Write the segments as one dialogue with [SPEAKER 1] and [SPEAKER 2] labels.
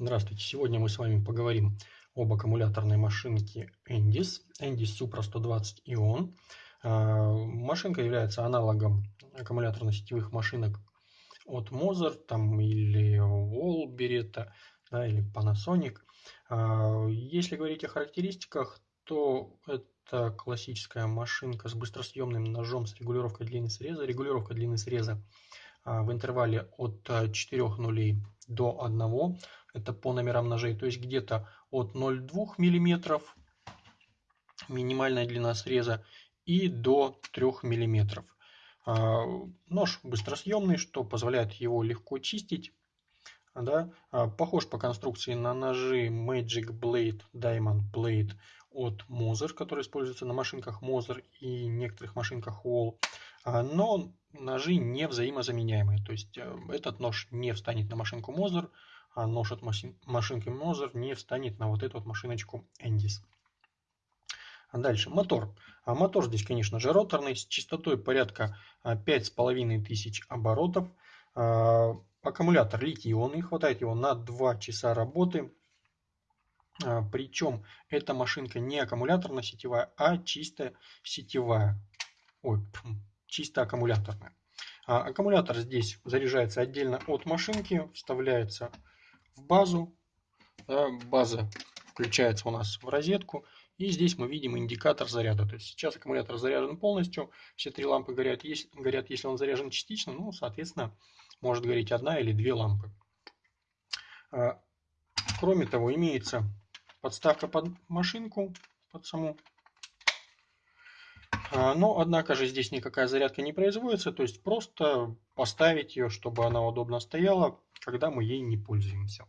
[SPEAKER 1] Здравствуйте! Сегодня мы с вами поговорим об аккумуляторной машинке Endis, Endis Supra 120 Ion. А, машинка является аналогом аккумуляторно-сетевых машинок от Moser там, или Wallberetta да, или Panasonic. А, если говорить о характеристиках, то это классическая машинка с быстросъемным ножом с регулировкой длины среза. Регулировка длины среза а, в интервале от 4 нулей до 1 это по номерам ножей, то есть где-то от 0,2 мм минимальная длина среза и до 3 мм. А, нож быстросъемный, что позволяет его легко чистить. Да? А, похож по конструкции на ножи Magic Blade, Diamond Blade от Moser, который используется на машинках Moser и некоторых машинках Wall. А, но ножи не взаимозаменяемые. То есть э, этот нож не встанет на машинку Moser, а нож от машинки Moser не встанет на вот эту вот машиночку. А дальше мотор. А мотор здесь, конечно же, роторный, с частотой порядка 5500 а, оборотов. Аккумулятор литий-ионный, хватает его на 2 часа работы. Причем эта машинка не аккумуляторно-сетевая, а чисто сетевая. Ой, чисто аккумуляторная. Аккумулятор здесь заряжается отдельно от машинки, вставляется в базу. База включается у нас в розетку. И здесь мы видим индикатор заряда. То есть сейчас аккумулятор заряжен полностью. Все три лампы горят. Есть, горят если он заряжен частично, ну, соответственно, может гореть одна или две лампы. А, кроме того, имеется подставка под машинку, под саму. А, но, однако же, здесь никакая зарядка не производится. То есть просто поставить ее, чтобы она удобно стояла когда мы ей не пользуемся.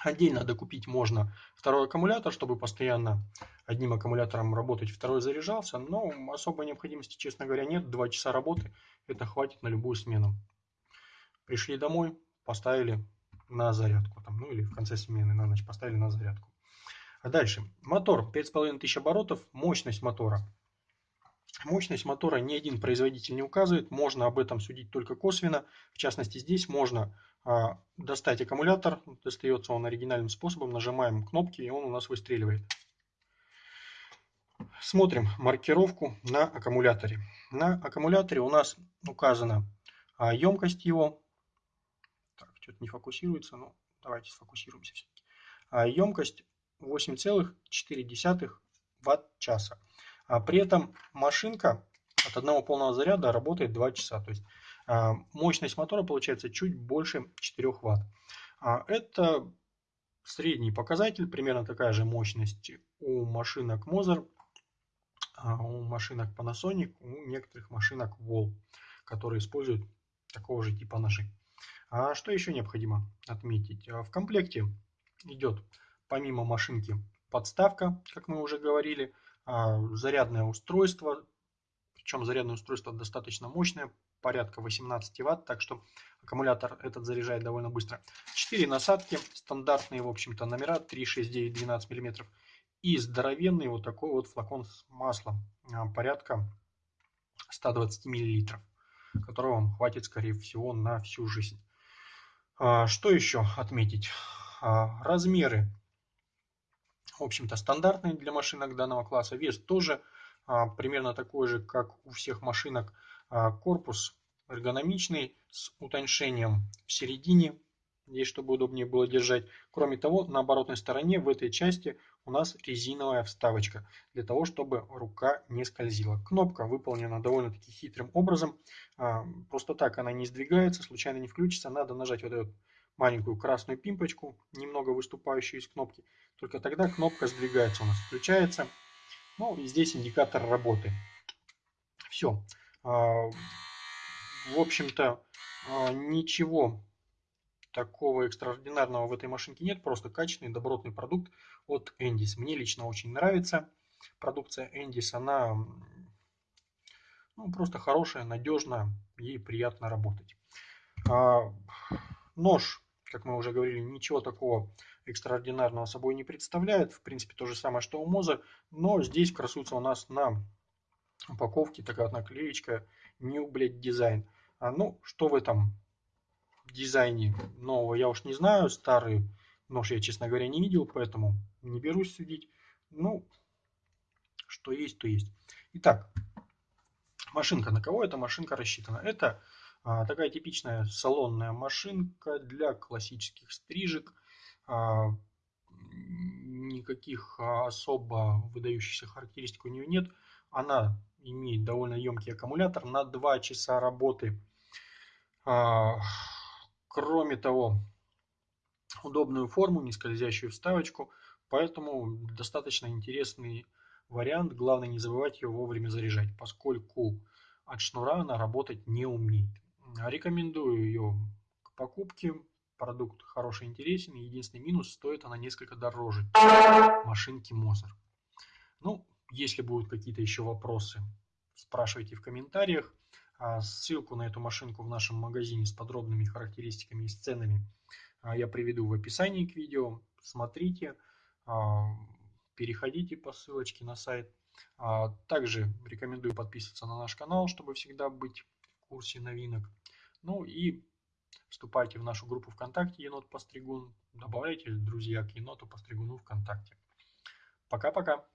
[SPEAKER 1] Отдельно докупить можно второй аккумулятор, чтобы постоянно одним аккумулятором работать, второй заряжался, но особой необходимости, честно говоря, нет. Два часа работы, это хватит на любую смену. Пришли домой, поставили на зарядку, там, ну или в конце смены на ночь поставили на зарядку. А дальше, мотор 5500 оборотов, мощность мотора Мощность мотора ни один производитель не указывает, можно об этом судить только косвенно. В частности, здесь можно а, достать аккумулятор, достается он оригинальным способом, нажимаем кнопки и он у нас выстреливает. Смотрим маркировку на аккумуляторе. На аккумуляторе у нас указана а, емкость его. Так, что-то не фокусируется, но давайте сфокусируемся все-таки. А, емкость 8,4 ватт-часа. А при этом машинка от одного полного заряда работает 2 часа. То есть а, мощность мотора получается чуть больше 4 Вт. А, это средний показатель, примерно такая же мощность у машинок Moser, у машинок Panasonic, у некоторых машинок Wall, которые используют такого же типа ножи. А что еще необходимо отметить? В комплекте идет помимо машинки подставка, как мы уже говорили, а, зарядное устройство, причем зарядное устройство достаточно мощное, порядка 18 ватт, так что аккумулятор этот заряжает довольно быстро. 4 насадки, стандартные, в общем-то, номера 3, 6, 9, 12 мм. И здоровенный вот такой вот флакон с маслом, а, порядка 120 мл, которого вам хватит, скорее всего, на всю жизнь. А, что еще отметить? Размеры в общем-то, стандартный для машинок данного класса. Вес тоже а, примерно такой же, как у всех машинок. А, корпус эргономичный, с утоньшением в середине, здесь чтобы удобнее было держать. Кроме того, на оборотной стороне в этой части у нас резиновая вставочка, для того, чтобы рука не скользила. Кнопка выполнена довольно-таки хитрым образом. А, просто так она не сдвигается, случайно не включится. Надо нажать вот этот маленькую красную пимпочку, немного выступающую из кнопки. Только тогда кнопка сдвигается у нас, включается. Ну и здесь индикатор работы. Все. А, в общем-то, а, ничего такого экстраординарного в этой машинке нет. Просто качественный, добротный продукт от Endis. Мне лично очень нравится продукция Endis. Она ну, просто хорошая, надежная, ей приятно работать. А, нож как мы уже говорили, ничего такого экстраординарного собой не представляет. В принципе, то же самое, что у Моза, но здесь красуется у нас на упаковке такая вот наклеечка New Blade Design. А, ну, что в этом дизайне нового, я уж не знаю. Старый Нож я, честно говоря, не видел, поэтому не берусь судить. Ну, что есть, то есть. Итак, машинка. На кого эта машинка рассчитана? Это такая типичная салонная машинка для классических стрижек. А, никаких а, особо выдающихся характеристик у нее нет. Она имеет довольно емкий аккумулятор на 2 часа работы. А, кроме того, удобную форму, не скользящую вставочку, поэтому достаточно интересный вариант. Главное не забывать ее вовремя заряжать, поскольку от шнура она работать не умеет. Рекомендую ее к покупке. Продукт хороший, интересен. Единственный минус, стоит она несколько дороже машинки Мозер. Ну, если будут какие-то еще вопросы, спрашивайте в комментариях. А ссылку на эту машинку в нашем магазине с подробными характеристиками и ценами а, я приведу в описании к видео. Смотрите, а, переходите по ссылочке на сайт. Также рекомендую подписываться на наш канал, чтобы всегда быть курсе новинок. Ну и вступайте в нашу группу ВКонтакте Енот Постригун. Добавляйте друзья к Еноту Постригуну ВКонтакте. Пока-пока.